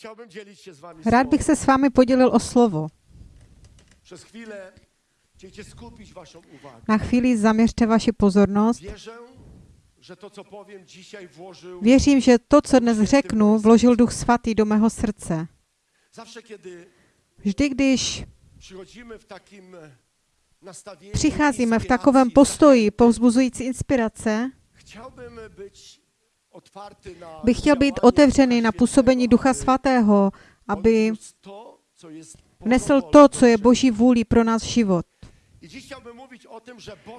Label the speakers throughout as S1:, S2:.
S1: Chciałbym dzielić się z wami
S2: Rád bych se s vámi podělil o slovo.
S1: Przez chwilę chciejcie skupić waszą uwagę.
S2: Na chvíli zaměřte vaši pozornost.
S1: Wierzę, że to, co dzisiaj włożył
S2: Věřím, že to, co dnes řeknu, vložil Duch Svatý do mého srdce.
S1: zawsze, kiedy
S2: Vždy, když
S1: przychodzimy w takim e, nastawieniu
S2: přicházíme v takovém postoji povzbuzující inspirace,
S1: chciałbym być
S2: bych chtěl být otevřený na působení Ducha Svatého, aby
S1: odniósł to, co
S2: je. Boží vůlí pro náš život.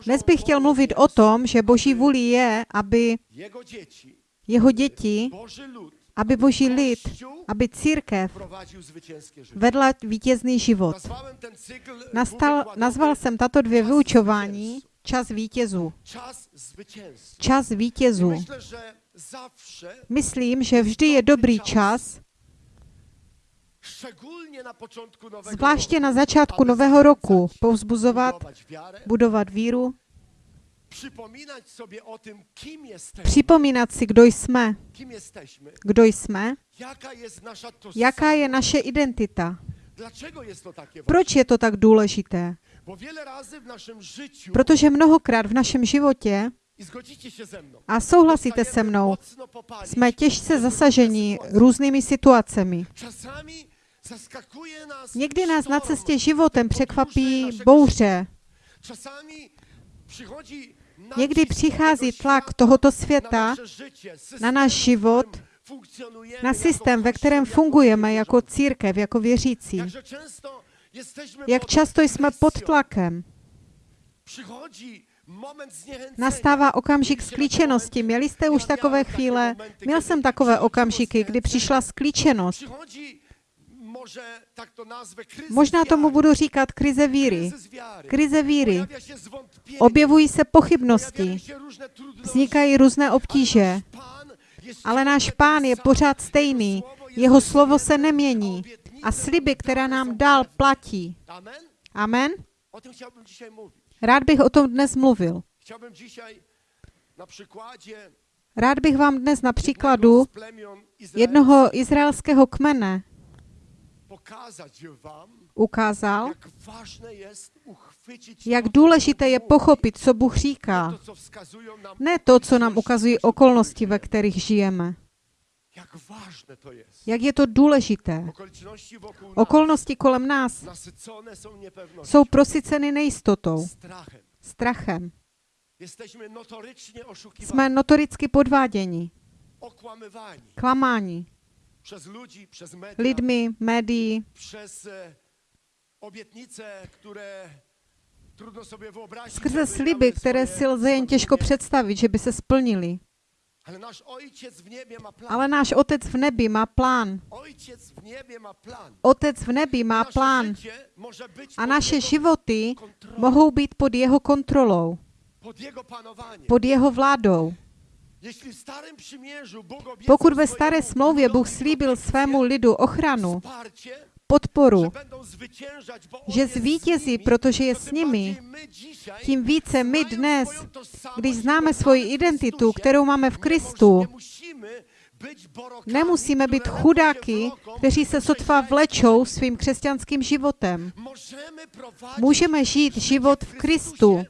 S2: Dnes bych chtěl mluvit o tom, že Boží vůli je, aby jeho děti, aby Boží lid, aby církev vedla vítězný život.
S1: Cykl
S2: Nastal, nazval jsem tato dvě vyučování čas vítězů. Čas vítězů. Myslím, že vždy je dobrý čas, zvláště na začátku nového roku, povzbuzovat, budovat víru, připomínat si, kdo jsme, kdo jsme, jaká je naše identita. Proč je to tak důležité? Protože mnohokrát v našem životě, a souhlasíte se mnou, jsme těžce zasaženi různými situacemi. Někdy nás na cestě životem překvapí bouře. Někdy přichází
S1: tego
S2: tlak tohoto světa na náš život, na
S1: jako
S2: systém, ve kterém
S1: jako
S2: fungujeme jako církev, jako věřící. Jak často jsme pod tlakem. Nastává okamžik sklíčenosti. Měli jste už takové chvíle? Měl jsem takové okamžiky, kdy přišla sklíčenost. Možná tomu budu říkat krize víry. Krize víry. Objevují se pochybnosti. Vznikají různé obtíže. Ale náš pán je pořád stejný.
S1: Jeho slovo
S2: se nemění.
S1: a
S2: sliby, které nám dal, platí.
S1: Amen?
S2: Rád bych o tom dnes mluvil. Rád bych vám dnes na příkladu jednoho izraelského kmene ukázal,
S1: jak
S2: důležité je pochopit, co Bůh říká. Ne to, co nám ukazují okolnosti, ve kterých žijeme.
S1: Jak ważne to jest.
S2: Jak je to důležité. Okolnosti kolem nás jsou prosyceny nejistotou,
S1: strachem.
S2: Jsme notoricky podváděni, klamáni lidmi, médií,
S1: e,
S2: skrze sliby, které si lze jen těžko představit, že by se splnily.
S1: Ale
S2: náš Otec v nebi má plán. Otec v nebi má plán. a naše životy mohou být pod jeho kontrolou,
S1: pod
S2: jeho vládou. Pokud ve staré smlouvě Bůh slíbil svému lidu ochranu, podporu, že zvítězí, protože je s nimi, tím více my dnes, když známe svoji identitu, kterou máme v Kristu, nemusíme být chudáky, kteří se sotva vlečou svým křesťanským životem. Můžeme žít život v Kristu,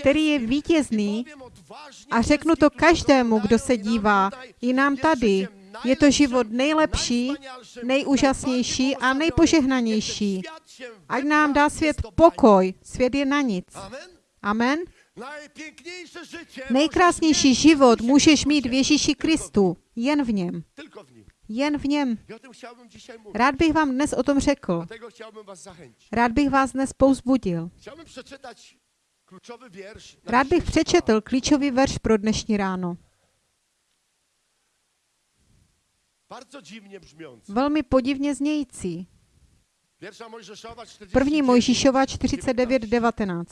S2: který je vítězný. A řeknu to každému, kdo se dívá, i nám tady. Je to život nejlepší, nejúžasnější a nejpožehnanější. Ať nám dá svět pokoj. Svět je na nic.
S1: Amen.
S2: Nejkrásnější život můžeš mít v. Ježíši Kristu. Jen v něm. Jen v něm. Rád bych vám dnes o tom řekl. Rád bych vás dnes pouzbudil. Rád bych přečetl klíčový verš pro dnešní ráno.
S1: Bardzo dziwnie brzmiący.
S2: Velmi podivně znějící.
S1: Pierwsza Mojżeszowa 49,
S2: První Mojžíšova 49.19.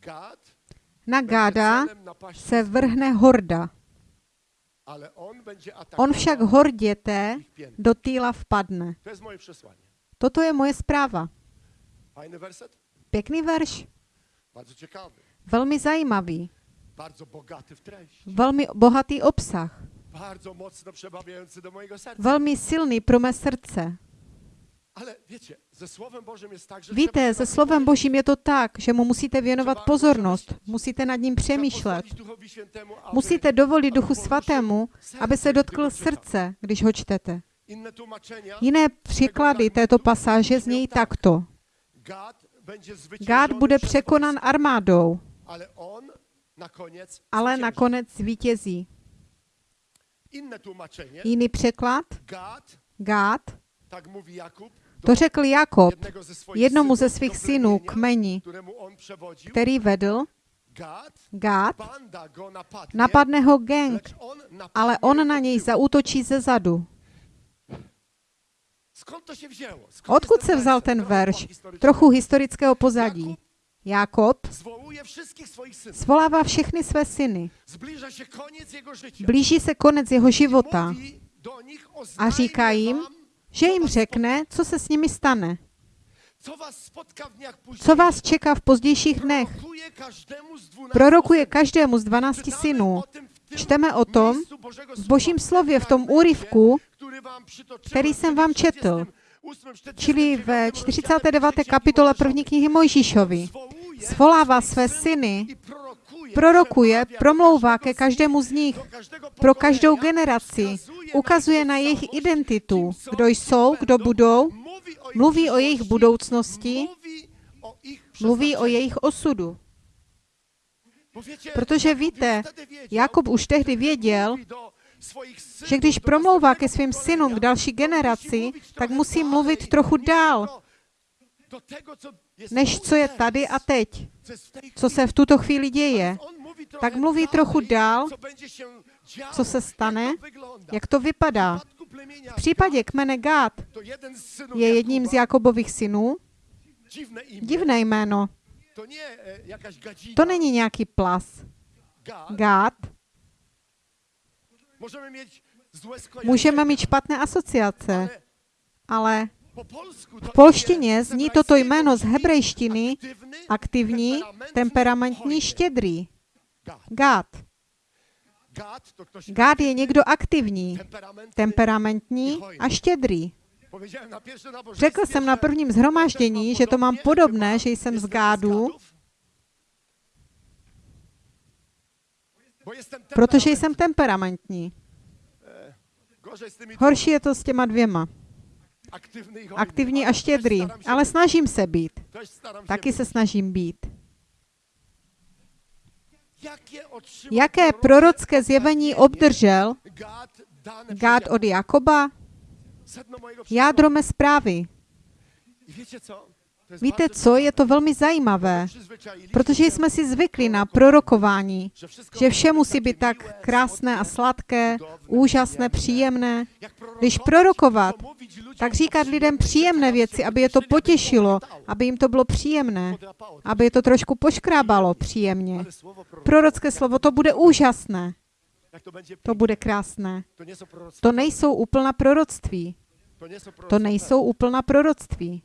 S1: Gad
S2: Na Gáda se vrhne horda.
S1: on
S2: však hordě té
S1: ich piętę.
S2: do týla vpadne. Toto je moje zpráva. Pěkný verš. Velmi zajímavý. Velmi bohatý obsah.
S1: Bardzo mocno przemawiający do mojego serca.
S2: velmi silný pro mé srdce.
S1: Ale wiecie, ze Słowem Bożym jest tak, że
S2: Víte, se slovem Božím je to tak, že mu musíte věnovat pozornost, musíte nad ním přemýšlet. Musíte dovolit Duchu Svatému, aby se dotkl srdce, když ho čtete. Jiné příklady této pasáže znějí takto. Gád bude
S1: wojsko,
S2: armádou,
S1: ale
S2: nakonec zvítězí. Jiný překlad, Gád, to řekl Jakob jednomu ze svých synů, kmeni, který vedl, Gád, napadne. Ho gang,
S1: napadnie
S2: ale on na něj zaútočí ze zadu. Odkud se vzal ten verš? Trochu historického pozadí. Jakob svolává všechny své syny. Blíží se konec jeho života a
S1: "Oznajmię
S2: říká jim, že jim řekne, co se s nimi stane,
S1: Co
S2: vás čeká v pozdějších dnech.
S1: Prorokuje každému z dwunastu
S2: Prorokuje
S1: synów.
S2: každému z 12
S1: Czytamy
S2: synů. Čteme o tom v Božím slově, v tom úryvku, který jsem vám četl,
S1: 48,
S2: čili
S1: 49
S2: ve
S1: rozdziale
S2: 49.
S1: Księgi
S2: kapitole první knihy Mojžíšovi. Svolává své syny,
S1: prorokuje,
S2: promlouvá ke každému z nich, pro každou generaci, ukazuje na jejich identitu, kdo jsou, kdo budou, mluví o jejich budoucnosti, mluví o jejich osudu. Protože víte, Jakub už tehdy věděl, že když promlouvá ke svým synům, k další generaci, tak musí mluvit trochu dál,
S1: jest
S2: než co je tady a teď,
S1: co
S2: se v tuto chvíli děje, tak mluví trochu dál,
S1: co
S2: se stane,
S1: jak to
S2: vypadá. V případě kmene
S1: synów
S2: je jedním z Jakobových synů, divné jméno,
S1: to e,
S2: to není nějaký plas.
S1: Gad.
S2: Můžeme mít špatné asociace,
S1: ale
S2: v polštině zní toto jméno z hebrejštiny aktivní, temperamentní, štědrý.
S1: Gad.
S2: Gád.
S1: Gad
S2: je někdo aktivní, temperamentní a štědrý. Řekl jsem na prvním zhromáždění, že to mám podobné, že jsem z
S1: z
S2: Gádu, protože jsem temperamentní.
S1: Tymi
S2: Horší je to s těma dvěma. Aktivní a štědrý. Ale snažím se být. Taky se snažím být. Jaké prorocké zjevení obdržel Gád od Jakoba? Jádro mé zprávy. Víte co, je to velmi zajímavé, protože jsme si zvykli na prorokování, že vše musí být tak krásné a sladké, úžasné, příjemné. Když prorokovat, tak říkat lidem příjemné věci, aby je to potěšilo, aby jim to bylo příjemné, aby je to trošku poškrábalo příjemně. Prorocké slovo, to bude úžasné,
S1: to
S2: bude krásné.
S1: to
S2: nejsou úplná proroctví.
S1: To
S2: nejsou úplná proroctví.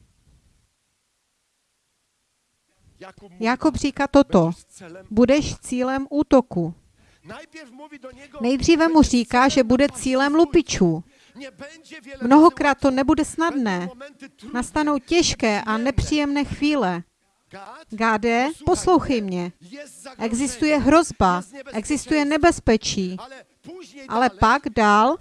S1: Jakub
S2: říká toto. Budeš cílem útoku. Nejdříve mu říká, že bude cílem lupičů. Mnohokrát to nebude snadné. Nastanou těžké a nepříjemné chvíle. Gáde, poslouchej mě. Existuje hrozba, existuje nebezpečí.
S1: Ale
S2: pak dál,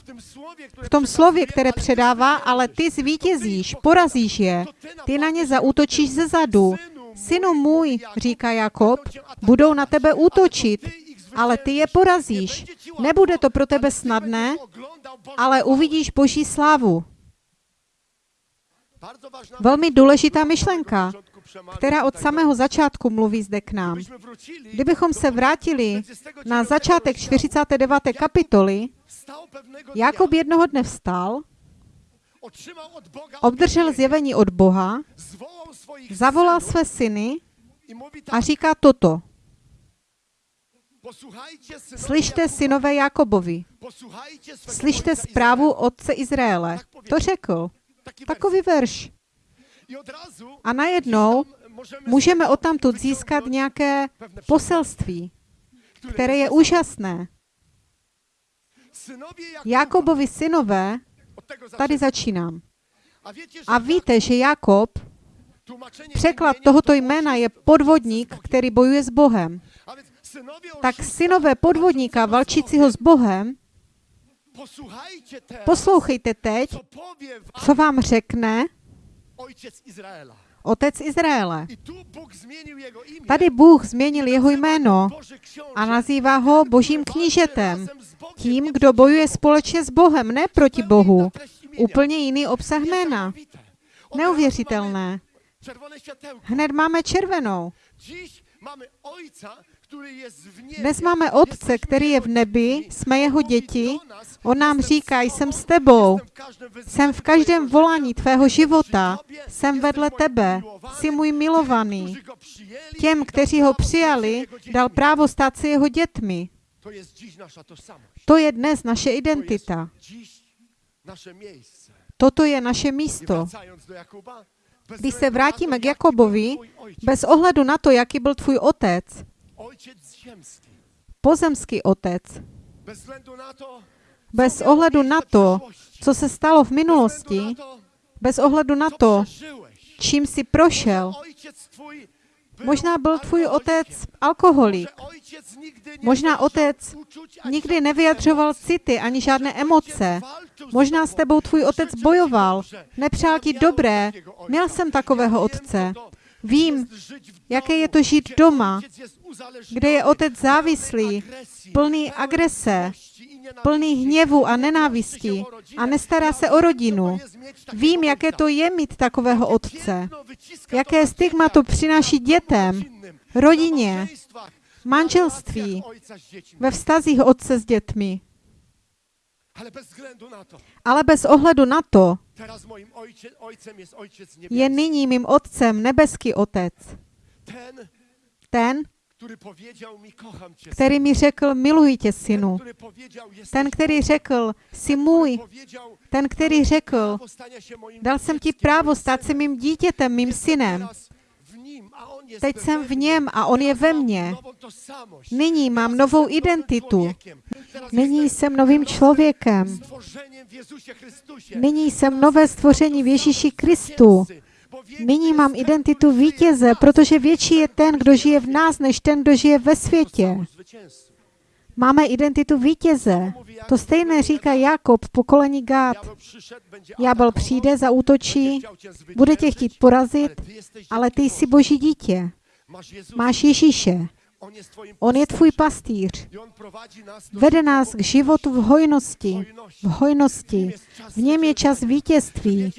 S2: v tom slově, které předává, ale ty zvítězíš, porazíš je. Ty na ně zaútočíš ze zadu. Synu můj, říká Jakob, budou na tebe útočit, ale ty je porazíš. Nebude to pro tebe snadné, ale uvidíš Boží slávu. Velmi důležitá myšlenka, která od samého začátku mluví zde k nám. Kdybychom se vrátili na začátek 49. kapitoly, Jakob jednoho dne vstal, obdržel zjevení od Boha, zavolal své syny a říká toto. Slyšte synové Jakobovi, slyšte zprávu otce Izraele. To řekl. Takový verš. A najednou můžeme odtamtud získat nějaké poselství, které je úžasné. Jakobovi synové, tady začínám.
S1: A
S2: víte, že Jakob, překlad tohoto
S1: to
S2: jména je podvodník, který bojuje s Bohem. Tak synové podvodníka valčícího s Bohem, poslouchejte teď,
S1: co
S2: vám řekne otec Izraele. Tady Bůh změnil jeho jméno a nazývá ho božím knížetem, tím, kdo bojuje společně s Bohem, ne proti Bohu. Úplně jiný obsah jména. Neuvěřitelné. Hned máme červenou. Dnes máme Otce, který je v nebi, jsme jeho děti. On nám říká, jsem s tebou, jsem v každém volání tvého života, jsem vedle tebe, jsi můj milovaný. Těm, kteří ho přijali, dal právo stát se jeho dětmi.
S1: To
S2: je dnes naše identita. Toto je naše místo. Když se vrátíme k Jakobovi, bez ohledu na to, jaký byl tvůj otec, pozemský otec,
S1: bez
S2: ohledu na to, co se stalo v minulosti, bez ohledu na to, čím jsi prošel. Možná byl tvůj otec alkoholik. Možná otec Nikdy nevyjadřoval city ani žádné emoce. Možná s tebou tvůj otec bojoval, nepřál ti dobré. Měl jsem takového otce. Vím, jaké je to žít doma, kde je otec závislý, plný agrese. Plný hněvu a nenávisti a nestará se o rodinu. Vím, jaké to je mít takového otce. Jaké stigma to přináší dětem, rodině, manželství, ve vztazích otce s dětmi.
S1: Ale bez
S2: ohledu na to je nyní mým otcem nebeský otec.
S1: Ten,
S2: Který mi řekl, miluji tě, synu. Ten, který řekl, jsi můj. Ten, který řekl, dal jsem ti právo stát se mým dítětem, mým synem. Teď jsem v něm a on je ve mně. Nyní mám novou identitu. Nyní jsem novým člověkem. Nyní jsem nové stvoření v Ježíši Kristu. Nyní mám identitu vítěze, protože větší je ten, kdo žije v nás, než ten, kdo žije ve světě. Máme identitu vítěze. To stejné říká Jakob, pokolení Gád. Ďábel přijde, zaútočí, bude tě chtít porazit, ale ty jsi boží dítě. Máš Ježíše. On je tvůj pastýř. Vede nás k životu v hojnosti. V hojnosti. V něm je čas vítězství.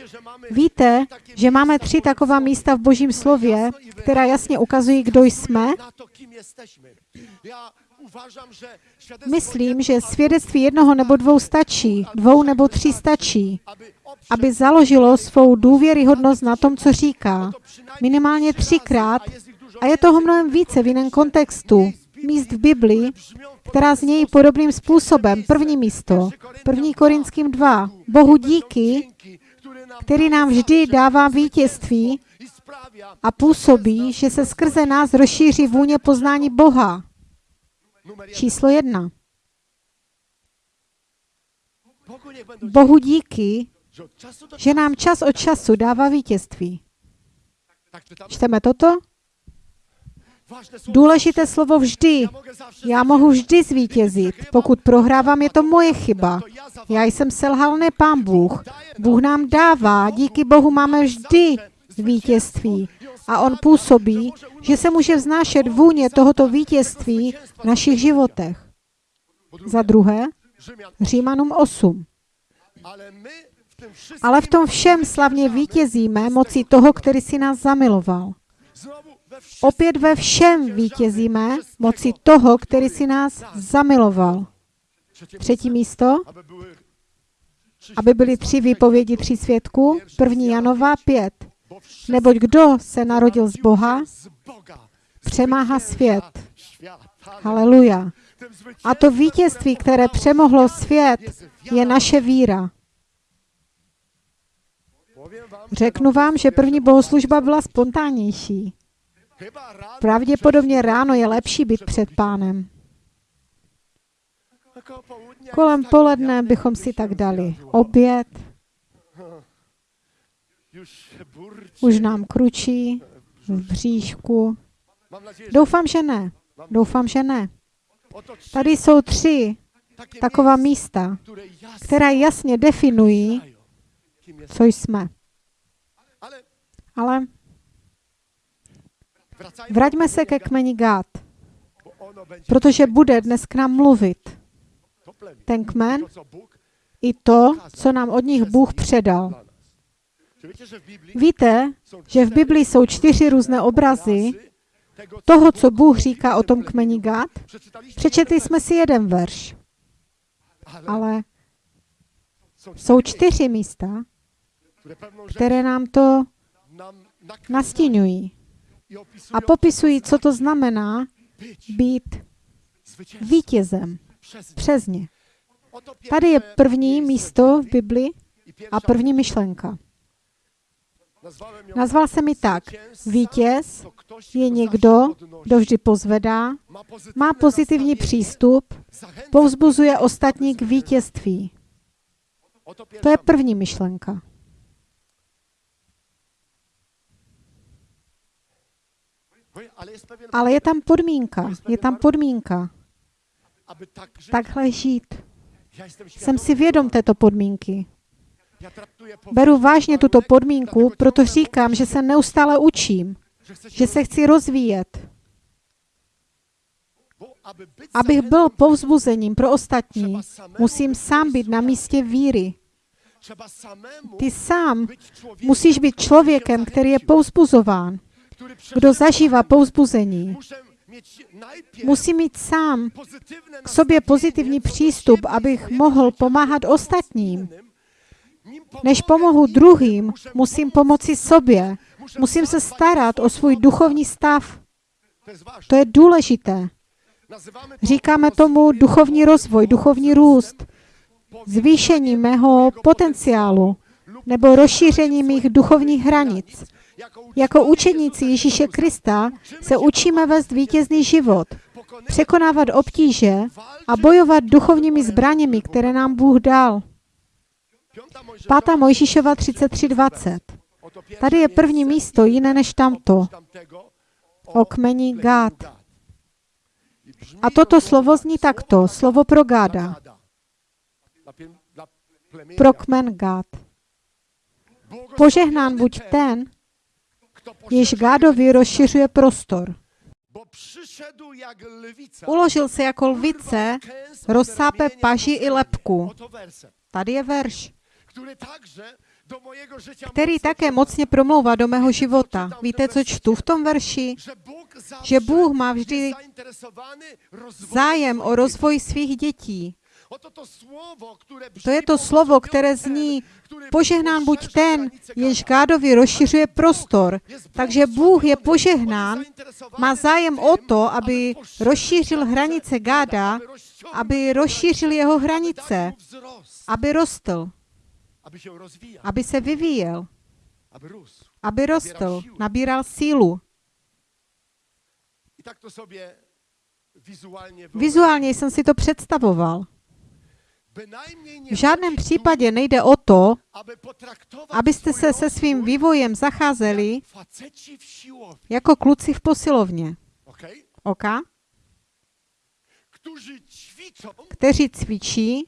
S2: Víte, že máme tři taková místa v Božím slově, která jasně ukazují, kdo jsme? Myslím, že svědectví jednoho nebo dvou stačí, dvou nebo tří stačí, aby založilo svou důvěryhodnost na tom, co říká. Minimálně třikrát a je toho mnohem více v jiném kontextu. Míst v Biblii, která znějí podobným způsobem. První místo, první Korinským 2. Bohu díky, který nám vždy dává vítězství a působí, že se skrze nás rozšíří vůně poznání Boha. Číslo jedna. Bohu díky, že nám čas od času dává vítězství. Čteme toto? Důležité slovo vždy. Já mohu vždy zvítězit. Pokud prohrávám, je to moje chyba. Já jsem selhal, ne pán Bůh. Bůh nám dává, díky Bohu máme vždy vítězství. A on působí, že se může vznášet vůně tohoto vítězství v našich životech. Za druhé, Římanům 8. Ale v tom všem slavně vítězíme mocí toho, který si nás zamiloval. Opět ve všem vítězíme mocí toho, který si nás zamiloval. Třetí místo, aby byly tři výpovědi tří svědků. První Janova 5. Neboť kdo se narodil z Boha, přemáhá svět. Haleluja. A to vítězství, které přemohlo svět, je naše víra. Řeknu vám, že první bohoslužba byla spontánnější. Pravděpodobně ráno je lepší být před pánem. Kolem poledne bychom
S1: by
S2: si tak dali oběd, už nám kručí v bříšku. Doufám, že ne. Doufám, že ne. Tady jsou tři taková místa, která jasně definují, co jsme.
S1: Ale
S2: vraťme se ke kmeni Gát, protože bude dnes k nám mluvit ten kmen i to, co nám od nich Bůh předal. Víte, že v Biblii jsou čtyři různé obrazy toho, co Bůh říká o tom kmeni Gát? Přečetli jsme si jeden verš,
S1: ale
S2: jsou čtyři místa, které nám to nastínují a popisují, co to znamená být vítězem přes ně. Tady je první místo v
S1: Biblii
S2: a první myšlenka. Nazval jsem mi tak. Vítěz je někdo, kdo vždy pozvedá, má pozitivní přístup, povzbuzuje ostatní k vítězství. To je první myšlenka.
S1: Ale
S2: je tam podmínka. Je tam podmínka. Takhle žít. Jsem
S1: świadomy
S2: si vědom této podmínky.
S1: Ja traktuję
S2: Beru vážně tuto podmínku,
S1: dlatego
S2: proto říkám, že se neustále učím, že se chci rozvíjet, abych byl povzbuzením pro ostatní. Musím sám být na místě víry. Ty sám musíš být člověkem, který je povzbuzován, kdo zažívá
S1: najpierw
S2: Musí mít sám k sobě pozitivní přístup, abych mohl pomáhat ostatním. Než pomohu druhým, musím pomoci sobě. Musím se starat o svůj duchovní stav.
S1: To
S2: je důležité. Říkáme tomu duchovní rozvoj, duchovní růst, zvýšení mého potenciálu nebo rozšíření mých duchovních hranic.
S1: Jako
S2: učeníci Ježíše Krista se učíme vést vítězný život, překonávat obtíže a bojovat duchovními zbraněmi, které nám Bůh dal.
S1: Piąta Mojżeszowa
S2: 5. Mojžíšova 33.20.
S1: Oto pierwsze
S2: Tady je první místo, jiné než tamto, o kmeni
S1: brzmi
S2: A
S1: to
S2: toto slovo zní takto, slovo pro Gáda, pro kmen Gád. Požehnán buď ten, jež
S1: poszerza
S2: Gádovi rozšiřuje prostor. Uložil se jako lvice, rozsápe paži i lepku. Tady je verš, který také mocně promlouvá do mého života. Víte, co čtu v tom verši? Že Bůh má vždy zájem o rozvoj svých dětí.
S1: To
S2: je to slovo, které zní, požehnán buď ten,
S1: Gada.
S2: Gádovi rozšiřuje prostor. Takže Bůh je požehnán, má zájem o to, aby rozšířil hranice Gáda,
S1: aby
S2: rozšířil jeho hranice, aby rostl,
S1: aby
S2: se vyvíjel,
S1: aby
S2: rostl, nabíral sílu. Vizuálně jsem si to představoval. V žádném případě nejde o to, abyste se se svým vývojem zacházeli
S1: jak faceci w siłowni,
S2: jako kluci v posilovně. OK? Kteří cvičí,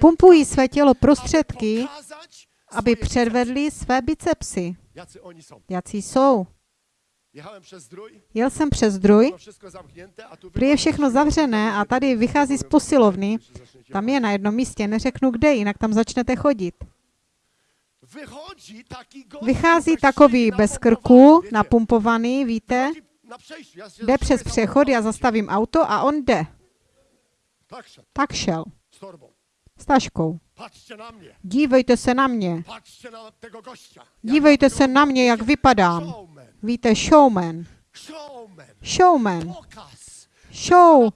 S2: pumpují své tělo prostředky, aby předvedli své bicepsy. Jací jsou. Jel jsem přes druj, prý je všechno zavřené a tady vychází z posilovny. Tam je na jednom místě, neřeknu kde, jinak tam začnete chodit. Vychází takový bez krku, napumpovaný, víte, jde přes přechod, já zastavím auto a on jde.
S1: Tak
S2: šel.
S1: Z torbą.
S2: S taškou.
S1: Patrzcie na mnie,
S2: Dívejte se na mě. Dívejte se na mě, jak vypadám. Víte, showman.
S1: showman,
S2: Show.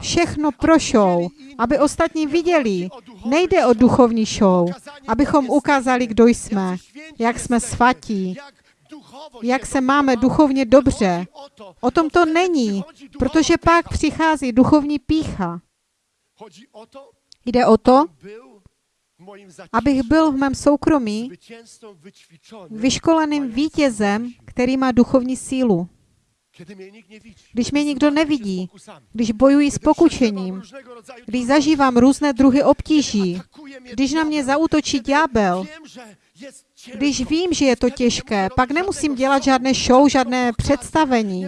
S2: Všechno pro show. Aby ostatní viděli. Nejde o duchovní show. Abychom ukázali, kdo jsme. Jak jsme svatí.
S1: Jak
S2: se máme duchovně dobře.
S1: O to,
S2: O tom to není, protože pak přichází duchovní pícha. Jde o to, abych byl v mém soukromí vyškoleným vítězem, který má duchovní sílu. Když mě nikdo nevidí, když bojuji s
S1: rodzaju
S2: když zažívám různé druhy obtíží, když na mě
S1: kiedy
S2: ďábel, když vím, že je to těžké, pak nemusím dělat žádné show, žádné představení.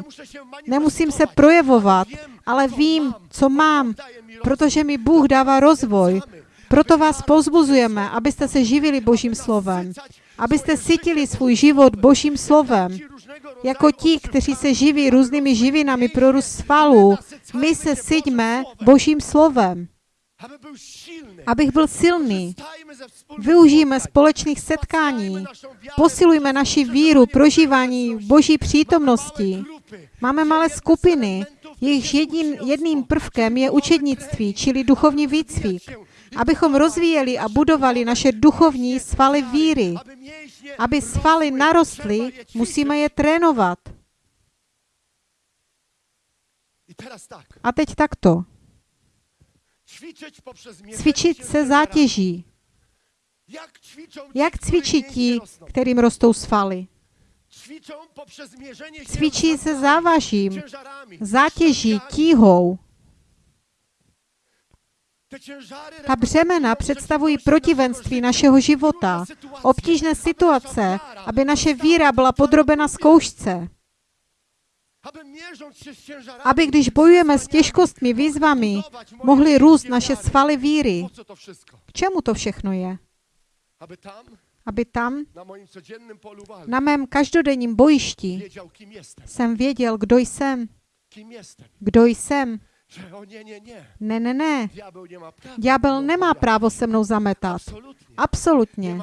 S2: Nemusím se projevovat,
S1: ale
S2: vím, co mám, protože mi Bůh dává rozvoj. Proto vás pozbuzujeme, abyste se živili Božím slovem, abyste sytili svůj život Božím slovem. Jako ti, kteří se živí různými živinami pro růst svalů, my se syťme Božím slovem. Abych byl silný, využijeme společných setkání, posilujme naši víru, prožívání Boží přítomnosti. Máme malé skupiny, jejichž jedin, jedným prvkem je učednictví, čili duchovní výcvik, abychom rozvíjeli a budovali naše duchovní svaly víry. Aby svaly narostly, musíme je trénovat. A teď takto. Cvičit se zátěží.
S1: Jak
S2: cvičí ti, kterým rostou svaly? Cvičí se závažím, zátěží, tíhou. Ta břemena představují protivenství našeho života, obtížné situace, aby naše víra byla podrobena zkoušce.
S1: Aby
S2: když bojujeme s těžkostmi, výzvami, mohly růst naše svaly víry. K čemu to všechno je?
S1: Aby tam, na
S2: mém každodenním bojišti, jsem věděl, kdo jsem. Kdo jsem? Ne, ne, ne. Ďábel nemá právo se mnou zametat. Absolutně.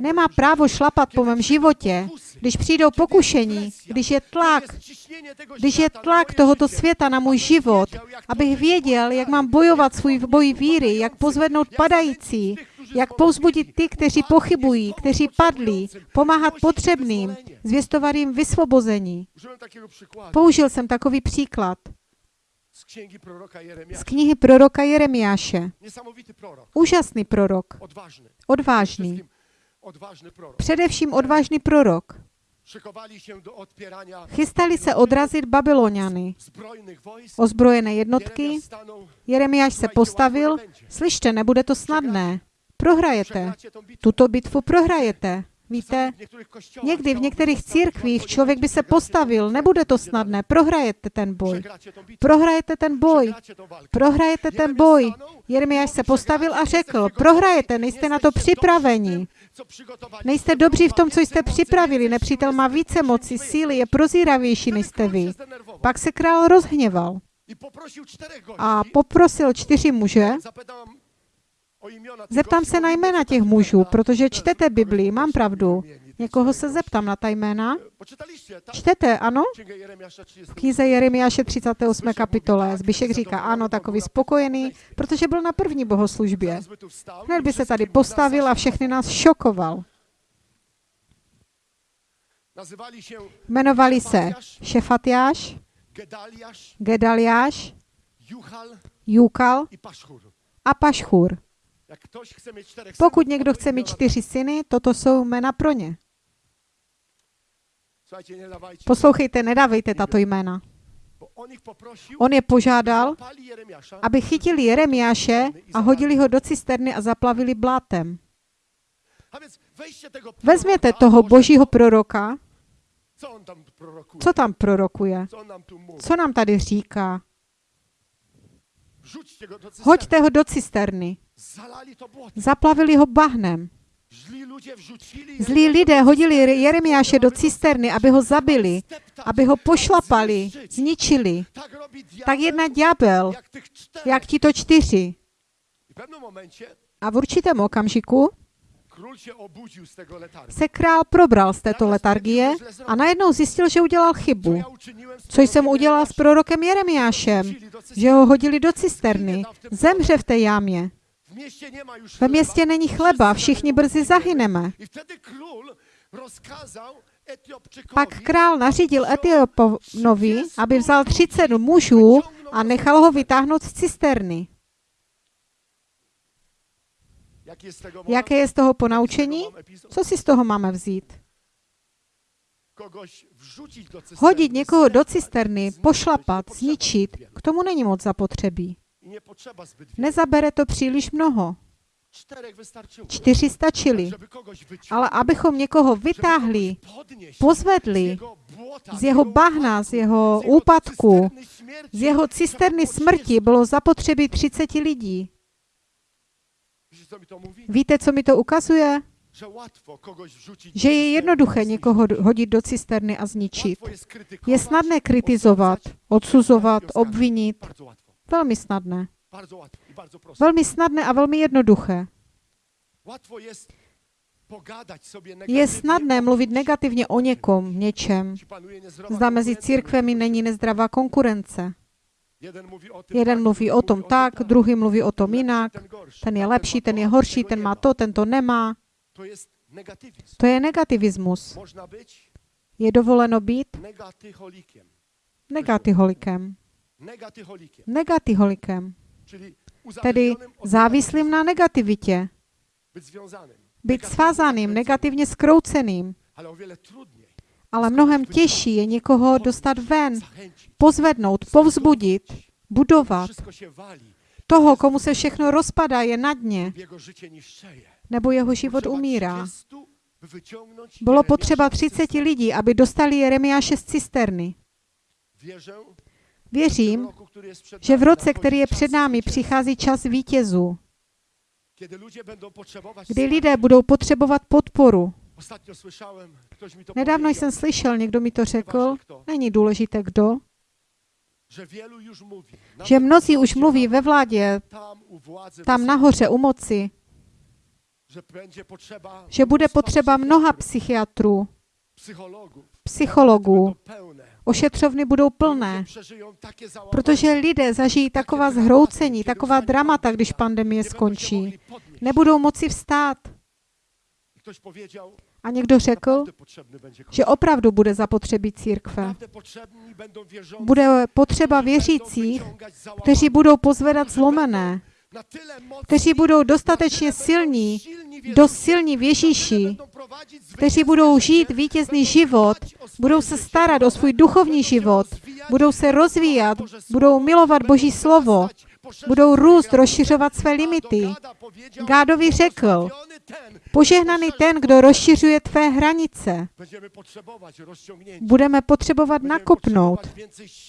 S2: Nemá právo šlapat po mém životě, když přijdou pokušení, když je tlak, když je tlak tohoto světa na můj život, abych věděl, jak mám bojovat svůj boj víry, jak pozvednout padající, jak povzbudit ty, kteří pochybují, kteří padli, pomáhat potřebným, zvěstovat jim vysvobození. Použil jsem takový příklad
S1: z
S2: knihy proroka Jeremiáše. Úžasný prorok, odvážný. Především odvážný prorok. Chystali se odrazit Babyloniany. Ozbrojené jednotky. Jeremiáš se postavil. Slyšte, nebude to snadné. Prohrajete. Tuto bitvu prohrajete. Víte, někdy v některých církvích člověk by se postavil, nebude to snadné, prohrajete ten boj. Prohrajete ten boj. Prohrajete ten boj. Jeremiáš se postavil a řekl, prohrajete, nejste na to připraveni. Nejste dobří v tom, co jste připravili. Nepřítel má více moci, síly, je prozíravější než jste vy. Pak se král rozhněval a poprosil čtyři muže, Zeptám se na jména těch mužů, protože čtete Biblii, mám pravdu. Někoho se zeptám na ta jména. Čtete, ano? V knize Jeremiáše 38. kapitole Zbyšek říká, ano, takový spokojený, protože byl na první bohoslužbě. Hned by se tady postavil a všechny nás šokoval. Jmenovali se Šefatiáš, Gedaliáš, Jukal a Pašchur. Pokud někdo chce mít čtyři syny, toto jsou jména pro ně. Poslouchejte, nedávejte tato jména. On je požádal, aby chytili Jeremiáše a hodili ho do cisterny a zaplavili blátem. Vezměte toho božího proroka, co tam prorokuje, co nám tady říká. Hoďte ho do cisterny. Zaplavili ho bahnem. Zlí lidé hodili Jeremiáše do cisterny, aby ho zabili, aby ho pošlapali, zničili. Tak jedna ďábel, jak tito čtyři. A v určitém okamžiku se král probral z této letargie a najednou zjistil, že udělal chybu. Co jsem udělal s prorokem Jeremiášem? Že ho hodili do cisterny. Zemře v té jámě. Ve městě není chleba, všichni brzy zahyneme. Pak král nařídil Etioponovi, aby vzal 30 mužů a nechal ho vytáhnout z cisterny. Jaké je z toho ponaučení? Co si z toho máme vzít? Hodit někoho do cisterny, pošlapat, zničit, k tomu není moc zapotřebí. Nezabere to příliš mnoho. Čtyři stačili. Ale abychom někoho vytáhli, pozvedli
S1: z
S2: jeho bahna, z jeho úpadku, z jeho cisterny smrti
S1: 30.
S2: bylo zapotřebí 30 lidí. Víte, co mi to ukazuje? Že je jednoduché někoho hodit do cisterny a zničit. Je snadné kritizovat, odsuzovat, obvinit. Velmi snadné. Velmi snadné a velmi jednoduché. Je snadné mluvit negativně o někom, něčem. Zda mezi církvemi není nezdravá konkurence.
S1: Jeden
S2: mluví o tom tak, druhý mluví o tom jinak.
S1: ten
S2: je lepší, ten je horší, ten má to, ten to nemá.
S1: To
S2: je negativismus. Je dovoleno být negatyholikem.
S1: Czyli
S2: Tedy závislým na negativitě. Být svázaným, negativně skrouceným.
S1: Ale
S2: mnohem těžší je někoho dostat ven, pozvednout, povzbudit, budovat. Toho, komu se všechno rozpadá, je na dně, nebo jeho život umírá.
S1: 30, by wyciągnąć
S2: Bylo potřeba
S1: z
S2: 30
S1: cysterny.
S2: lidí, aby dostali Jeremiáše z cisterny. Věřím, že v roce, který je před námi, přichází čas vítězů, kdy lidé budou potřebovat podporu. Nedávno jsem slyšel, někdo mi to řekl, není důležité kdo, že mnozí už mluví ve vládě,
S1: tam
S2: nahoře u moci, že bude potřeba mnoha psychiatrů, psychologů. Ošetřovny budou plné, protože lidé zažijí taková zhroucení, taková dramata, když pandemie skončí. Nebudou moci vstát. A někdo řekl, že opravdu bude zapotřebí církve. Bude potřeba věřících, kteří budou pozvedat zlomené, kteří budou dostatečně silní, dost silní v Ježíši, kteří budou žít vítězný život, budou se starat o svůj duchovní život, budou se rozvíjat, budou milovat Boží slovo, budou růst, rozšiřovat své limity. Gádovi řekl,
S1: "Błogosławiony ten,
S2: Požehnaný ten, kdo rozšiřuje tvé hranice. Budeme potřebovat nakopnout.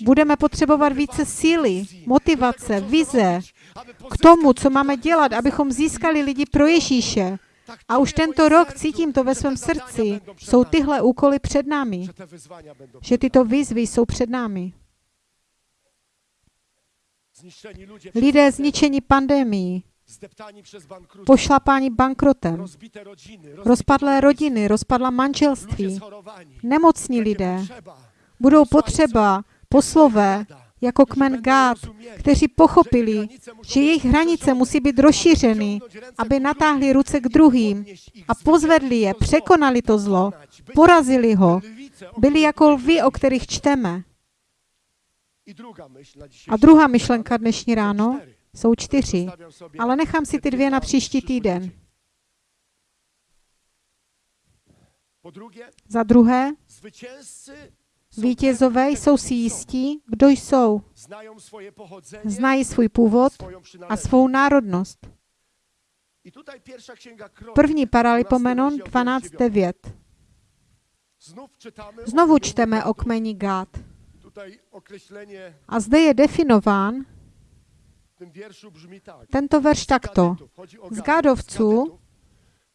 S2: Budeme potřebovat více síly, motivace, vize k tomu, co máme dělat, abychom získali lidi pro Ježíše. A už tento rok cítím to ve svém srdci. Jsou tyhle úkoly před námi. Že tyto výzvy jsou před námi. Lidé zničení
S1: bankructwo,
S2: pošlapání bankrotem, rozpadlé rodiny, rozpadla manželství, nemocní lidé. Budou potřeba poslové jako kmen Gád, kteří pochopili, že jejich hranice musí být rozšířeny, aby natáhli ruce k druhým a pozvedli je, překonali to zlo, porazili ho, byli jako lvy, o kterých čteme. A druhá myšlenka dnešní ráno jsou čtyři, ale nechám si ty dvě na příští týden. Za druhé, vítězové jsou si jistí, kdo jsou, znají svůj původ a svou národnost. První Paralipomenon
S1: 12 rozdział, wiersz
S2: 12.9.
S1: Znów czytamy o
S2: Znovu čteme o kmeni Gád.
S1: Określenie
S2: A zde je definován tento verš takto. Z Gádovců
S1: z Gadetów przystali do Dawida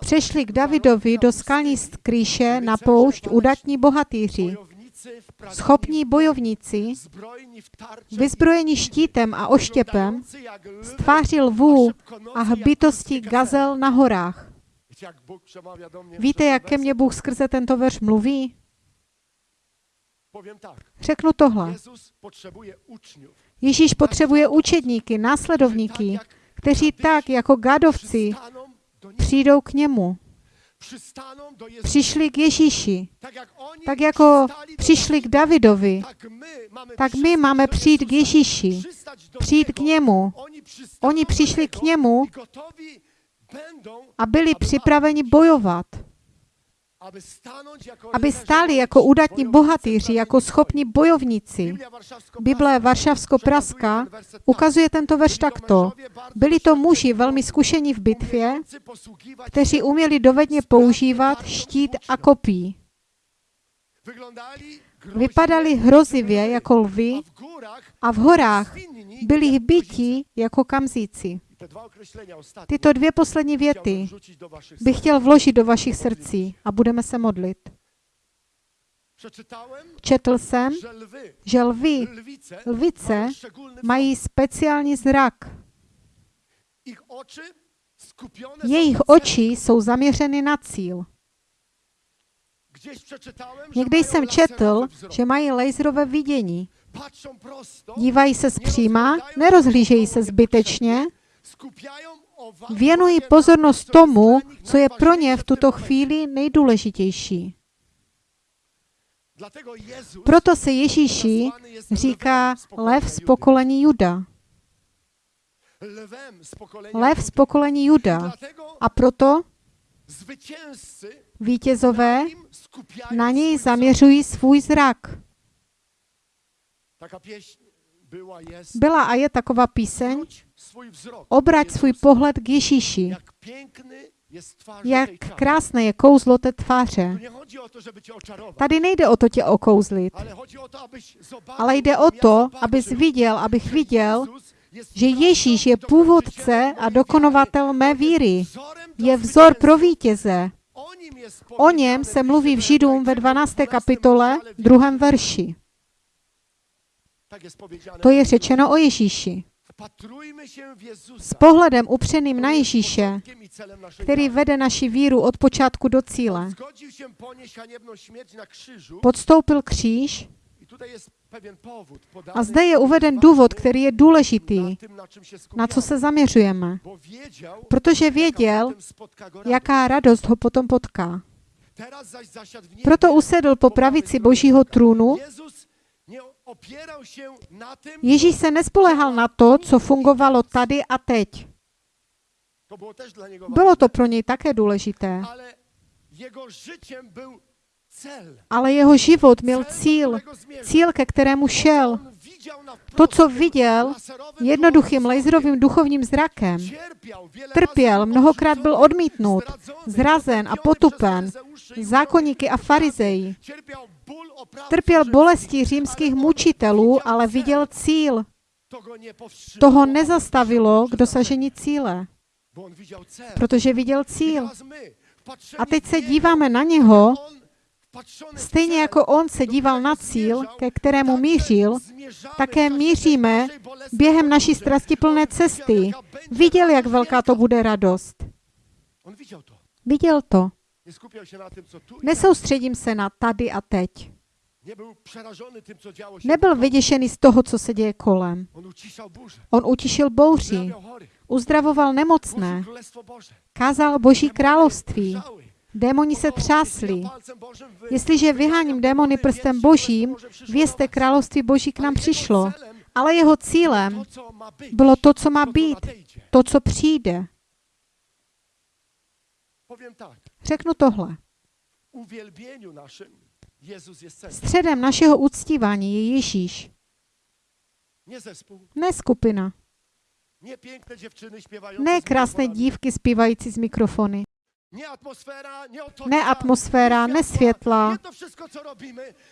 S2: Přešli k Davidovi do skalní skrýše na poušť udatní bohatýři, schopní bojovníci, vyzbrojeni štítem a oštěpem,
S1: wyglądający jak lwy,
S2: z tváří lvů
S1: a
S2: hbitosti gazel na horách. Víte, jak ke mně? Bůh skrze tento verš mluví? Řeknu tohle. Ježíš potřebuje učedníky, následovníky, kteří tak jako
S1: Niego.
S2: přijdou k němu. přišli k Ježíši.
S1: Tak
S2: jako přišli k Davidovi,
S1: tak my máme,
S2: přijít k Ježíši, přijít k němu.
S1: Oni,
S2: přišli k němu a byli připraveni bojovat,
S1: aby jako
S2: stáli jako udatní
S1: bojownicy
S2: bohatýři, jako schopní bojovníci. Bible Varšavsko-Praska ukazuje tento verš takto. Byli to muži velmi zkušení v bitvě, kteří
S1: się.
S2: uměli dovedně používat štít a kopí. Vypadali hrozivě jako lvy
S1: a
S2: v horách byli hbití jako kamzíci. Tyto dvě poslední věty bych chtěl vložit do vašich srdcí a budeme se modlit. Četl jsem, že lvy, lvice mají speciální zrak. Jejich oči jsou zaměřeny na cíl. Někdy jsem četl, že mají laserové vidění. Dívají se zpříma, nerozhlížejí se zbytečně, věnují pozornost tomu, co je pro ně v tuto chvíli nejdůležitější. Proto se Ježíši říká lev z pokolení Juda. Lev z pokolení Juda. A proto vítězové
S1: na
S2: něj zaměřují svůj zrak. Byla a je taková píseň, obrať svůj pohled k Ježíši.
S1: Jak
S2: krásné je kouzlo té tváře. Tady nejde o to tě okouzlit,
S1: ale
S2: jde o to, abys viděl, abych viděl, že Ježíš je původce a dokonovatel mé víry. Je vzor pro vítěze.
S1: O
S2: něm se mluví v Židům ve
S1: Hebrajczykom
S2: 12.
S1: 12
S2: kapitole,
S1: rozdziale,
S2: druhém
S1: wierszu.
S2: verši. To je řečeno o Ježíši. S pohledem upřeným na Ježíše, který vede naši víru od počátku do cíle. Podstoupil kříž a zde je uveden důvod, který je důležitý,
S1: na
S2: co se zaměřujeme. Protože věděl, jaká radost ho potom potká. Proto usedl po pravici Božího trůnu. Ježíš se nespolehal na to, co fungovalo tady a teď. Bylo to pro něj také důležité,
S1: ale
S2: jeho život měl cíl, cíl, ke kterému šel. To, co viděl jednoduchým laserovým duchovním zrakem, trpěl, mnohokrát byl odmítnut, zrazen a potupen, zákonníky a farizeji. Trpěl bolesti římských mučitelů, ale viděl cíl. Toho nezastavilo k dosažení cíle, protože viděl cíl. A teď se díváme na něho, stejně jako on se díval na cíl, ke kterému mířil, také míříme během naší strastiplné cesty. Viděl, jak velká to bude radost. Viděl to. Nesoustředím se na tady a teď. Nebyl vyděšený z toho, co se děje kolem.
S1: On
S2: utišil bouři, uzdravoval nemocné, kázal Boží království. Démoni se třásli. Jestliže vyháním démony prstem Božím, vězte království Boží k nám přišlo. Ale jeho cílem bylo to, co má být, to, co přijde. Řeknu tohle. Středem našeho uctívání je Ježíš, ne skupina, ne krásné dívky zpívající z mikrofony, ne atmosféra, ne světla,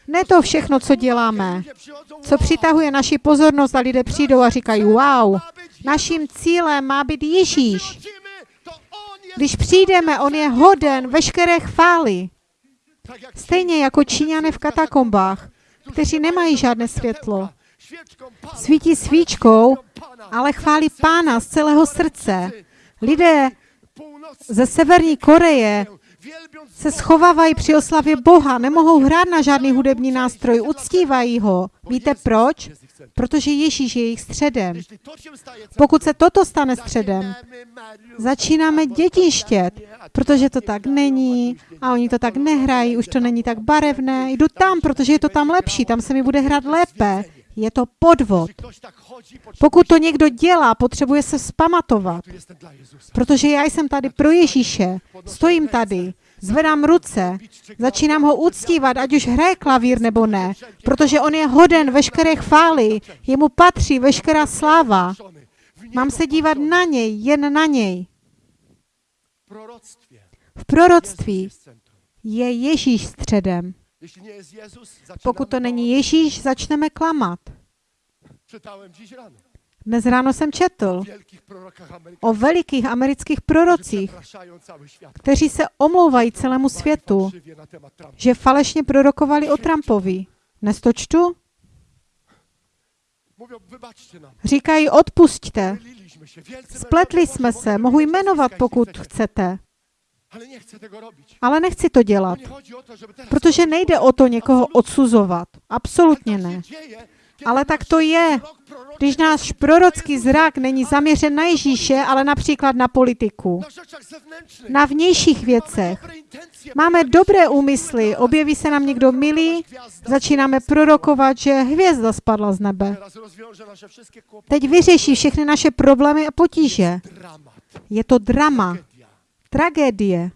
S2: ne to všechno, co děláme, co přitahuje naši pozornost a lidé přijdou a říkají, wow, naším cílem má být Ježíš. Když přijdeme, on je hoden veškeré chvály. Stejně jako Číňané v katakombách, kteří nemají žádné světlo. Svítí svíčkou, ale chválí pána z celého srdce. Lidé ze Severní Koreje se schovávají při oslavě Boha, nemohou hrát na žádný hudební nástroj, uctívají ho. Víte proč? Protože Ježíš je jejich středem. Pokud se toto stane středem, začínáme
S1: tu
S2: protože to tak není
S1: a
S2: oni to tak nehrají, už to není tak barevné. Jdu tam, protože je to tam lepší, tam se mi bude hrát lépe. Je to podvod. Pokud to někdo dělá, potřebuje se spamatovat, protože já jsem tady pro Ježíše, stojím tady, zvedám ruce, začínám ho uctívat, ať už hraje klavír nebo ne, protože on je hoden veškeré chvály, jemu patří veškerá sláva. Mám se dívat na něj, jen na něj. V proroctví je Ježíš středem. Pokud to není Ježíš, začneme klamat. Dnes ráno jsem četl
S1: o
S2: velikých amerických prorocích, kteří se omlouvají celému světu, že falešně prorokovali o Trumpovi. Dnes to čtu? Říkají.
S1: Wielcy
S2: Spletli jsme se, mohu jmenovat, pokud chcete,
S1: Ale
S2: nechci to dělat, protože nejde o to někoho odsuzovat. Absolutně ne. Ale tak to je, Když náš prorocký zrak není zaměřen na Ježíše, ale například na politiku,
S1: na
S2: vnějších věcech. Máme dobré úmysly, objeví se nám někdo milý, začínáme prorokovat, že hvězda spadla z nebe. Teď vyřeší všechny naše problémy a potíže. Je to drama. Tragédie.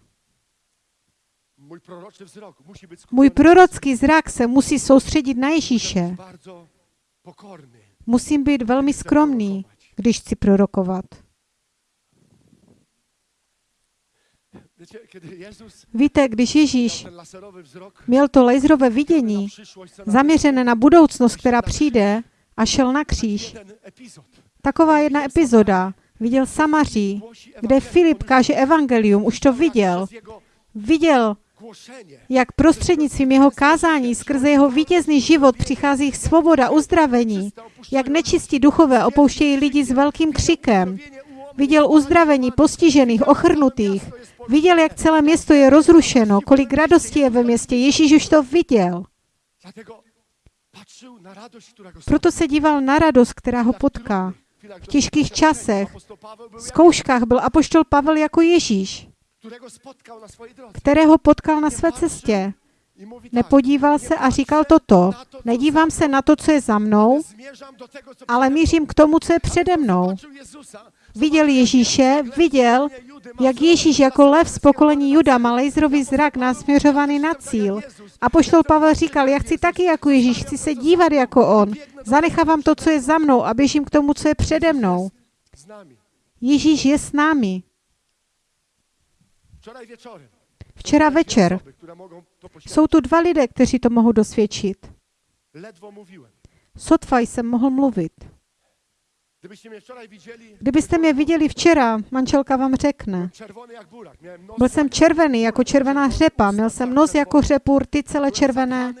S2: Můj prorocký zrak se musí soustředit na Ježíše. Musím být velmi skromný, když chci prorokovat. Víte, když Ježíš měl to laserové vidění, zaměřené na budoucnost, která přijde, a šel na kříž. Taková jedna epizoda. Viděl Samaří, kde Filip káže evangelium, už to viděl. Viděl, jak prostřednictvím jeho kázání skrze jeho vítězný život přichází svoboda, uzdravení. Jak nečistí duchové opouštějí lidi s velkým křikem. Viděl uzdravení postižených, ochrnutých. Viděl, jak celé město je rozrušeno, kolik radosti je ve městě. Ježíš už to viděl. Proto se díval na radost, která ho potká.
S1: W
S2: těžkých časech. V zkouškách byl apoštol Pavel jako Ježíš, kterého potkal na své cestě. Nepodíval se a říkal toto. Nedívám se na to, co je za mnou, ale mířím k tomu, co je přede mnou. Viděl Ježíše, viděl, jak Ježíš jako lev z pokolení Juda má laserový zrak nasměřovaný na cíl. A poštol Pavel říkal, já chci taky jako Ježíš, chci se dívat jako on. Zanechávám to, co je za mnou a běžím k tomu, co je přede mnou. Ježíš je s námi. Včera večer jsou tu dva lidé, kteří to mohou dosvědčit. Sotva jsem mohl mluvit. Kdybyste mě viděli včera, manželka vám řekne. Byl jsem červený jako červená řepa, měl jsem nos jako řepu, rty celé červené,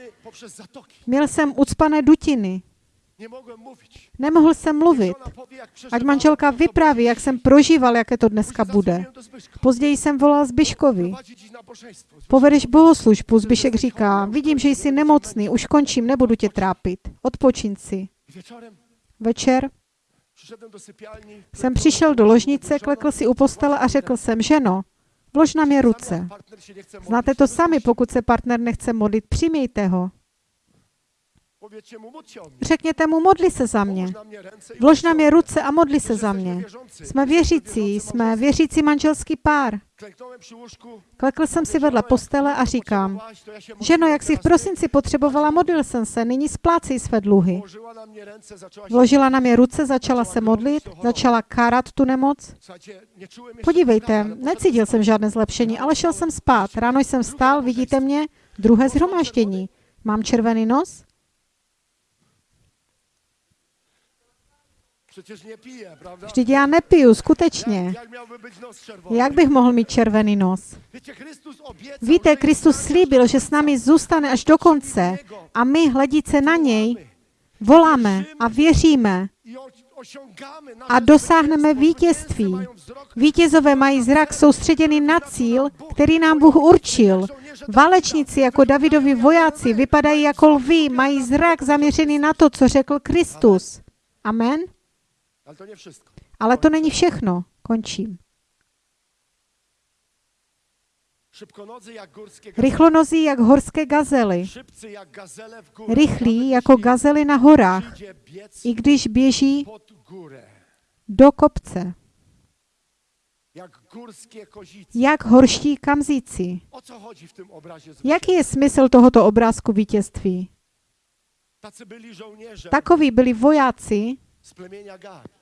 S2: měl jsem ucpané dutiny. Nemohl jsem mluvit. Ať manželka vypráví, jak jsem prožíval, jaké to dneska bude. Později jsem volal Zbyškovi.
S1: Nabożeństwo.
S2: Povedeš bohoslužbu, Zbyšek říká, vidím, že jsi nemocný, už končím, nebudu tě trápit. Odpočin si. Večer. Jsem přišel do ložnice, klekl si u postele a řekl jsem, ženo, vlož na mě ruce. Znáte to sami, pokud se partner nechce modlit, přimějte ho.
S1: Powiedzcie mu, módl się o mnie.
S2: Řekněte mu, modli se za mě. Vlož na mě ruce a modli se za mě. Jsme věřící, jsme věřící manželský pár. Klekl jsem si vedle postele a říkám, ženo, jak jsi v prosinci potřebovala, modlil jsem se, nyní splácej své dluhy. Vložila na mě ruce, začala se modlit, začala kárat tu nemoc. Podívejte, necítil jsem žádné zlepšení, ale šel jsem spát. Ráno jsem vstal, vidíte mě, druhé zhromáždění. Mám červený nos? Vždyť já nepiju, skutečně.
S1: Jak,
S2: bych mohl mít červený nos? Víte, Kristus slíbil, že s námi zůstane až do konce a my, hledíce na něj, voláme a věříme a dosáhneme vítězství. Vítězové mají zrak soustředěný na cíl, který nám Bůh určil. Válečníci jako Davidovi vojáci vypadají jako lví, mají zrak zaměřený na to, co řekl Kristus. Amen?
S1: Ale to nie wszystko.
S2: Ale to není všechno. Končím. Rychlonozí jak horské gazely. Rychlí jako gazely na horách, i když běží do kopce.
S1: Jak
S2: horští kamzíci. Jaký je smysl tohoto obrázku vítězství? Takoví byli vojáci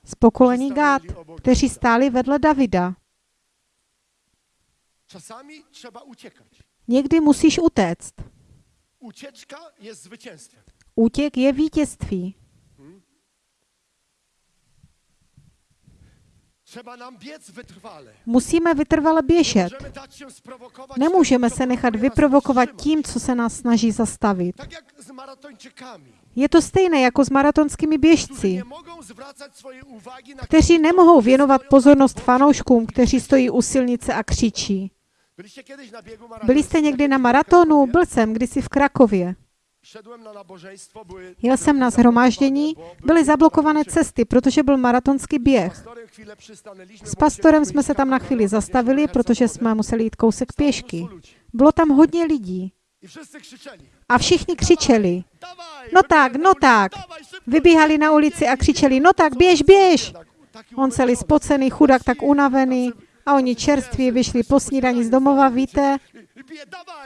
S1: z
S2: pokolení Gát, kteří stáli vedle Davida. Někdy musíš utéct. Útěk je vítězství. Musíme vytrvale běžet. Nemůžeme se nechat vyprovokovat tím, co se nás snaží zastavit. Je to stejné jako s maratonskými běžci, kteří nemohou věnovat pozornost fanouškům, kteří stojí u silnice a křičí. Byli jste někdy na maratonu? Byl jsem kdysi v Krakově. Jel jsem na zhromáždění, byly zablokované cesty, protože byl maratonský běh. S pastorem jsme se tam na chvíli zastavili, protože jsme museli jít kousek pěšky. Bylo tam hodně lidí a všichni křičeli. No tak, no tak. Vybíhali na ulici a křičeli, no tak běž, běž. On celý spocený, chudák, tak unavený a oni čerství vyšli po snídani z domova, víte,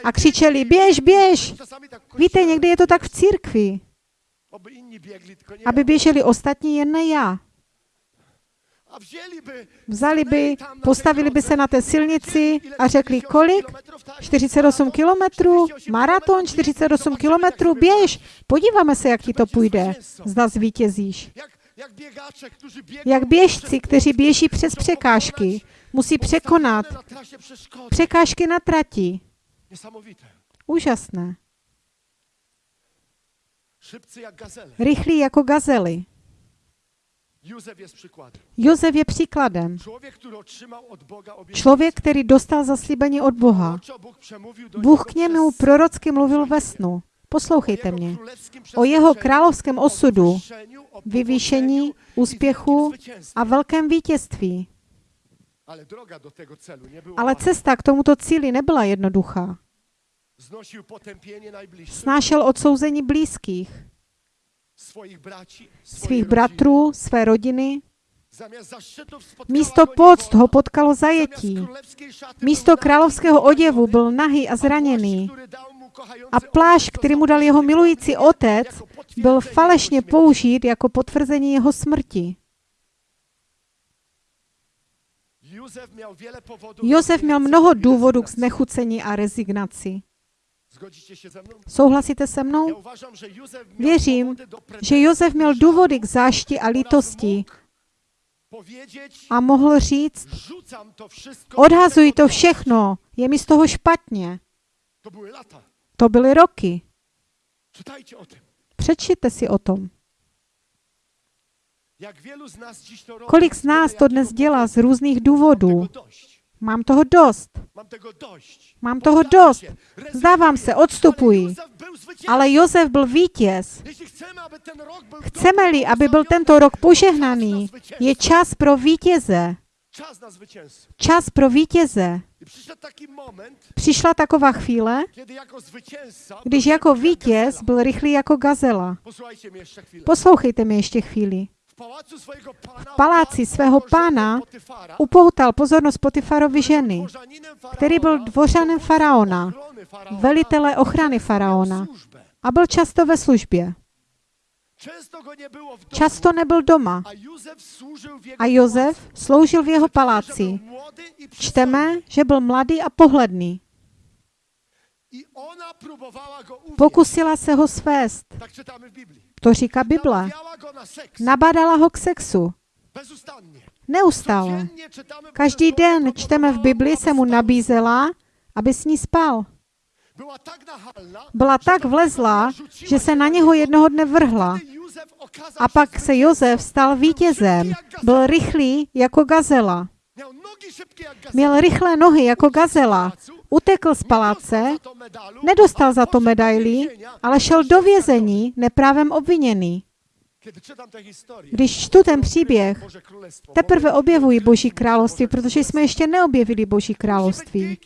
S2: a křičeli, běž, běž. Víte, někdy je to tak v církvi, aby běželi ostatní, jen ne já. Vzali by, postavili by se na té silnici a řekli,
S1: 48
S2: kolik?
S1: kilometrów, tak?
S2: 48 kilometrů, maraton 48 kilometrů, běž, podíváme se, jak ti to půjde. Zda zvítězíš.
S1: Jak,
S2: běžci, kteří běží přes překážky, musí překonat překážky na trati. Úžasné. Rychlí jako gazely. Jozef je příkladem. Člověk, který dostal zaslíbení od Boha. Bůh k němu prorocky mluvil ve snu. Poslouchejte mě. O jeho královském osudu, vyvýšení, úspěchu a velkém vítězství.
S1: Ale droga do tego celu nie była
S2: Ale
S1: łatwa.
S2: cesta k tomuto cíli nebyla jednoduchá. Snášel odsouzení blízkých, svých bratrů, své rodiny. Místo poct ho potkalo zajetí. Místo královského oděvu byl nahý a zraněný. A
S1: ojciec,
S2: který mu dal jeho
S1: użyty
S2: milující
S1: jako
S2: otec,
S1: potwierdzenie
S2: byl falešně použít jako potvrzení jeho smrti. Josef měl mnoho důvodů k znechucení a rezignaci. Souhlasíte se mnou? Věřím, že Josef měl důvody k zášti a lítosti a mohl říct,
S1: rzucam to
S2: všechno, je mi z toho špatně.
S1: To były lata.
S2: To byly roky. Přečtěte si o tom.
S1: Jak wielu z nas dziś to robi.
S2: Kolik z nás to dnes dělá z různých důvodů? Mám toho dost. Mám toho dost. Zdávám se, odstupuji. Ale Josef byl vítěz. Chceme-li, aby byl tento rok požehnaný, je čas pro vítěze. Čas pro vítěze. Přišla taková chvíle,
S1: jako
S2: když jako vítěz byl rychlý jako gazela. Poslouchejte mě ještě chvíli. V paláci svého pána upoutal pozornost Potifarovi ženy, který byl dvořanem faraona, velitele ochrany faraona a byl často ve službě. Často nebyl doma
S1: a
S2: Jozef sloužil v jeho paláci. Čteme, že byl mladý a pohledný. Pokusila se ho svést. To říká Bible. Nabádala ho k sexu. Neustále. Každý den čteme v Bibli, se mu nabízela, aby s ní spal. byla tak vlezlá, že se na něho jednoho dne vrhla. A pak se Jozef stal vítězem. Byl rychlý jako gazela. Měl rychlé nohy jako gazela. Utekl z paláce, nedostal za to medaili, ale šel do vězení neprávem obviněný. Když čtu ten příběh, teprve objevuji Boží království, protože jsme ještě neobjevili Boží království.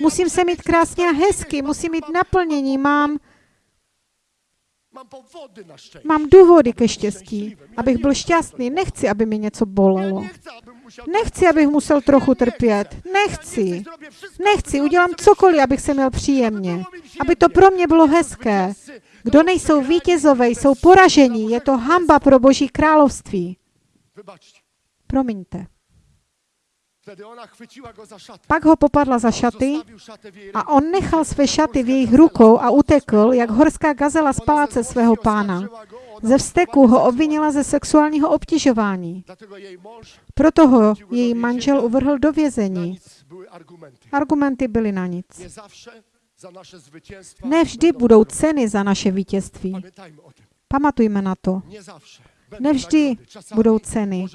S2: Musím se mít krásně a hezky, musím mít naplnění, mám,
S1: Mám
S2: důvody ke štěstí, abych byl šťastný. Nechci, aby mi něco bolelo. Nechci, abych musel trochu trpět. Nechci. Nechci, udělám cokoliv, abych se měl příjemně. Aby to pro mě bylo hezké. Kdo nejsou vítězové, jsou poražení. Je to hamba pro Boží království. Promiňte. Pak ho popadla za šaty a on nechal své šaty v jejich rukou a utekl, jak horská gazela z paláce svého pána. Ze vzteku ho obvinila ze sexuálního obtěžování. Proto ho její manžel uvrhl do vězení.
S1: argumenty.
S2: Byly na nic. Ne vždy budou ceny za naše vítězství. Pamatujme na to. Nevždy budou ceny.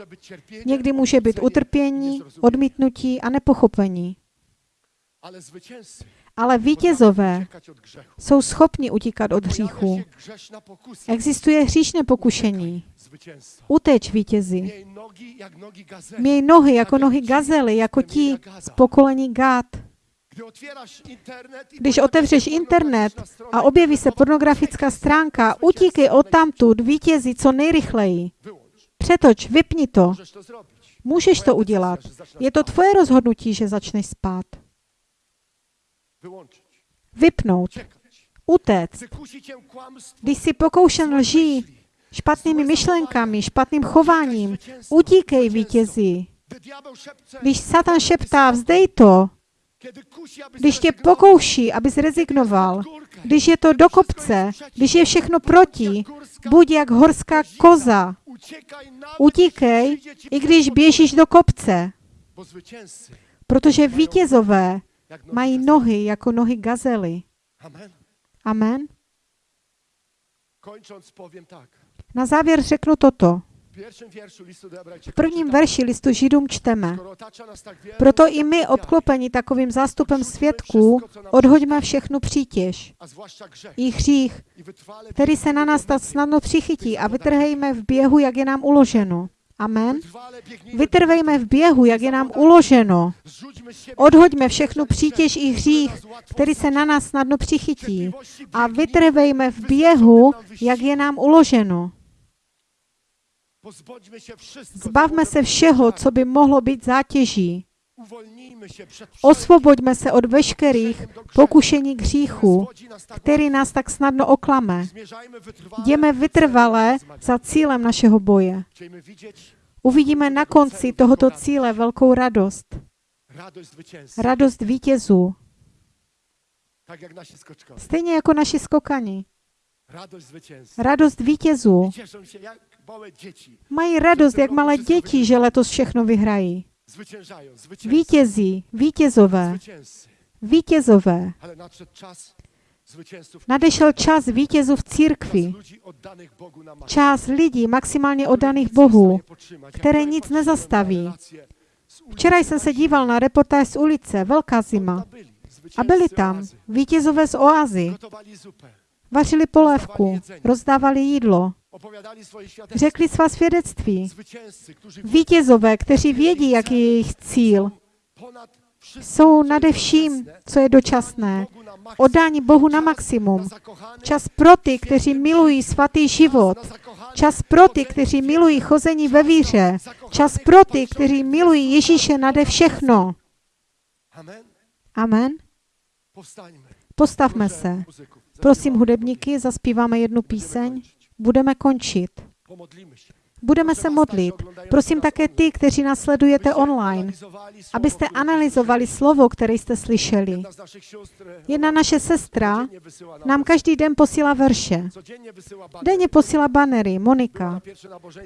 S2: Někdy může být utrpění, odmítnutí a nepochopení.
S1: Ale
S2: vítězové jsou schopni utíkat od hříchu. Existuje hříšné pokušení. Uteč vítězi. Měj nohy jako nohy gazely, jako ti z pokolení Gát. Když otevřeš internet a objeví se pornografická stránka, utíkej odtamtud, vítězi co nejrychleji. Přetoč, vypni to. Můžeš to udělat. Je to tvoje rozhodnutí, že začneš spát. Vypnout. Utéct. Když jsi pokoušen lží, špatnými myšlenkami, špatným chováním, utíkej vítězi.
S1: Szepce,
S2: Když Satan šeptá, vzdej to. Když tě pokouší, abys rezignoval. Když je to do kopce, když je všechno proti, buď jak horská koza. Utíkej, i když běžíš do kopce. Protože vítězové mají nohy jako nohy gazely.
S1: Amen.
S2: Na závěr řeknu toto. V prvním verši listu Židům čteme. Proto i my, obklopeni takovým zástupem svědků, odhoďme všechnu přítěž i hřích, který se na nás tak snadno přichytí a vytrhejme v běhu, jak je nám uloženo. Amen. Vytrvejme v běhu, jak je nám uloženo. Odhoďme všechnu přítěž i hřích, který se na nás snadno přichytí. A vytrvejme v běhu, jak je nám uloženo.
S1: Pozbądźmy się wszystko, co
S2: Zbavme se všeho, co by mohlo být zátěží. Osvoboďme se od veškerých pokušení k hříchu, který nás tak snadno oklame. Jdeme vytrvale za cílem našeho boje. Uvidíme na konci tohoto cíle velkou radost. Radost vítězů. Stejně jako naši skokani. Radost vítězů. Mají radost, jak malé děti, že letos všechno vyhrají. Vítězí, vítězové, vítězové. Nadešel čas vítězů v církvi. Čas lidí maximálně oddaných Bohu. které nic nezastaví. Včera jsem se díval na reportáž z ulice, velká zima. A byli tam vítězové z oázy. Vařili polévku, rozdávali jídlo. Řekli svá svědectví. Vítězové, kteří vědí, jaký je jejich cíl, jsou nade vším, co je dočasné. Odání Bohu na maximum. Čas pro ty, kteří milují svatý život. Čas pro ty, kteří milují chození ve víře. Čas pro ty, kteří milují. Ježíše nade všechno.
S1: Amen.
S2: Postavme se. Prosím hudebníky, zaspíváme jednu píseň. Budeme končit. Budeme se modlit. Prosím také ty, kteří nás sledujete online, abyste analyzovali slovo, které jste slyšeli.
S1: Jedna
S2: naše sestra nám každý den posílá verše. Denně posílá banery. Monika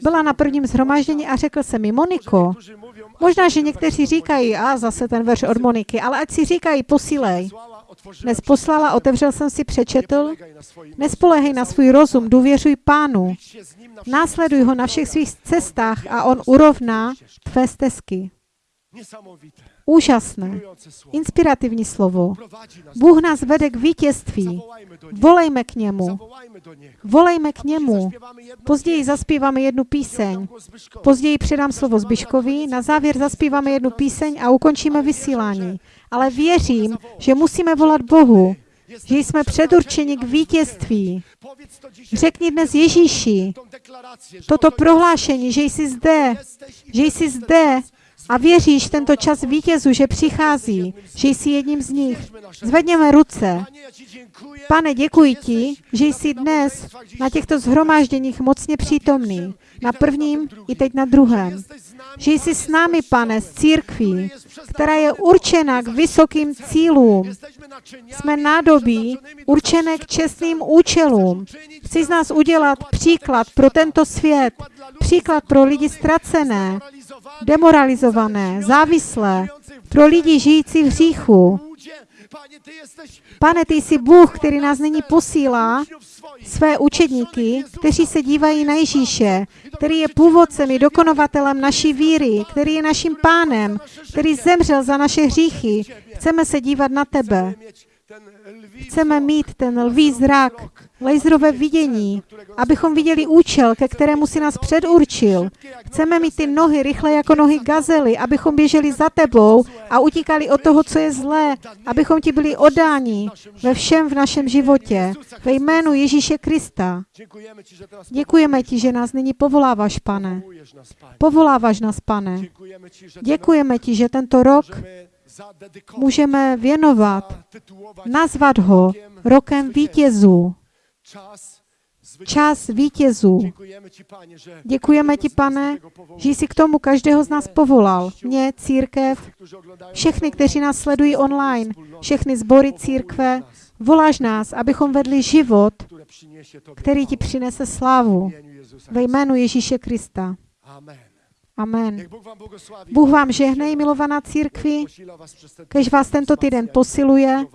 S2: byla na prvním zhromáždění a řekl se mi, Moniko, možná, že někteří říkají, a zase ten verš od Moniky, ale ať si říkají, posílej. Dnes poslala, otevřel jsem si, přečetl. Nespolehej na svůj rozum, důvěřuj pánu. Následuj ho na všech svých cestách a on urovná tvé stezky. Úžasné, inspirativní slovo. Bůh nás vede k vítězství. Volejme k němu. Volejme k němu. Později zaspíváme jednu píseň.
S1: Zbyszkowi.
S2: Později předám slovo Zbyškovi, na závěr zaspíváme jednu píseň a ukončíme vysílání. Ale věřím, že musíme volat Bohu, že jsme předurčeni k vítězství. Řekni dnes Ježíši toto
S1: oto
S2: prohlášení, že jsi zde, že jsi zde a věříš tento čas vítězů, že přichází, že jsi jedním z nich. Zvedněme ruce. Pane, děkuji ti, že jsi dnes na těchto zhromážděních mocně přítomný. Na prvním i teď na druhém. Že jsi s námi, pane, z církví, která je určena k vysokým cílům. Jsme nádobí určené k čestným účelům. Chci z nás udělat příklad pro tento svět, příklad pro lidi ztracené, demoralizované, závislé, pro lidi žijící v hříchu. Pane, ty jsi Bůh, který nás nyní posílá své učedníky, kteří se dívají na Ježíše, který je původcem i dokonovatelem naší víry, který je naším pánem, který zemřel za naše hříchy. Chceme se dívat na tebe. Chceme mít ten lví zrak, laserové vidění, abychom viděli účel, ke kterému si nás předurčil. Chceme mít ty nohy rychle jako nohy gazely, abychom běželi za tebou a utíkali od toho, co je zlé, abychom ti byli odáni ve všem v našem životě. Ve jménu Ježíše Krista. Děkujeme ti, že nás nyní povoláváš, pane. Povoláváš nás, pane. Děkujeme ti, že tento rok můžeme věnovat, nazvat ho rokem vítězů. Čas vítězů. Děkujeme ti, pane, že jsi k tomu každého z nás povolal. Mě, církev, všechny, kteří nás sledují online, všechny sbory církve, voláš nás, abychom vedli život, který ti přinese slávu. Ve jménu Ježíše Krista.
S1: Amen.
S2: Amen. Bůh vám žehnej, milovaná církvi, kež vás tento týden posiluje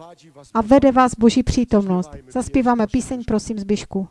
S2: a vede vás Boží přítomnost. Zaspíváme píseň, prosím, Zbyšku.